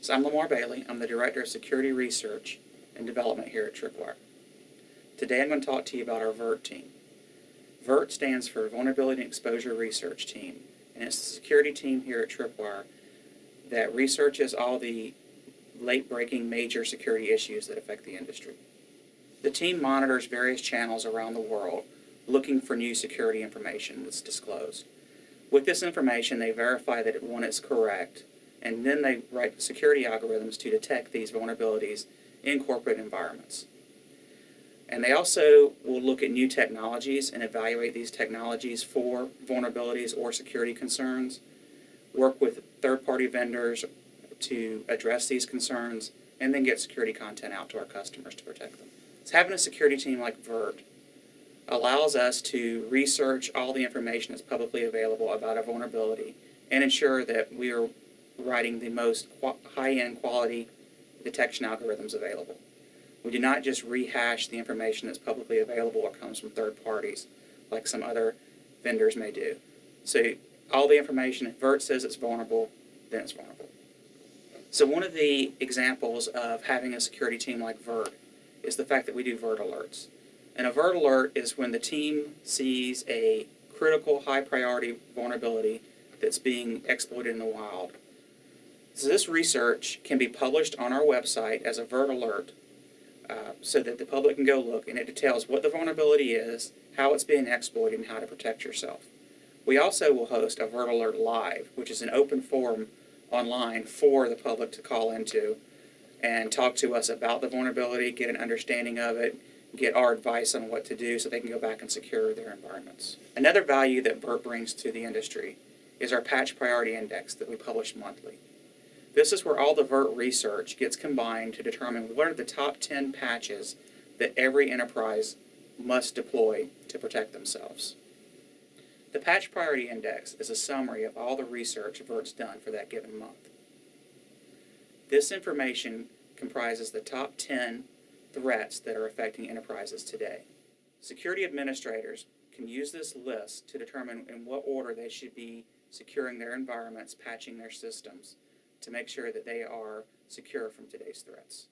So I'm Lamar Bailey. I'm the Director of Security Research and Development here at Tripwire. Today I'm going to talk to you about our VERT team. VERT stands for Vulnerability and Exposure Research Team, and it's the security team here at Tripwire that researches all the late-breaking major security issues that affect the industry. The team monitors various channels around the world looking for new security information that's disclosed. With this information, they verify that one it's correct, and then they write security algorithms to detect these vulnerabilities in corporate environments. And they also will look at new technologies and evaluate these technologies for vulnerabilities or security concerns, work with third-party vendors to address these concerns, and then get security content out to our customers to protect them. So having a security team like VERT allows us to research all the information that's publicly available about a vulnerability and ensure that we are writing the most high-end quality detection algorithms available. We do not just rehash the information that's publicly available or comes from third parties like some other vendors may do. So all the information, if VERT says it's vulnerable, then it's vulnerable. So one of the examples of having a security team like VERT is the fact that we do VERT alerts. An avert alert is when the team sees a critical high priority vulnerability that's being exploited in the wild. This research can be published on our website as a VERT alert uh, so that the public can go look and it details what the vulnerability is, how it's being exploited, and how to protect yourself. We also will host a VERT alert live, which is an open forum online for the public to call into and talk to us about the vulnerability, get an understanding of it, get our advice on what to do so they can go back and secure their environments. Another value that VERT brings to the industry is our patch priority index that we publish monthly. This is where all the VERT research gets combined to determine what are the top 10 patches that every enterprise must deploy to protect themselves. The Patch Priority Index is a summary of all the research VERT's done for that given month. This information comprises the top 10 threats that are affecting enterprises today. Security administrators can use this list to determine in what order they should be securing their environments, patching their systems to make sure that they are secure from today's threats.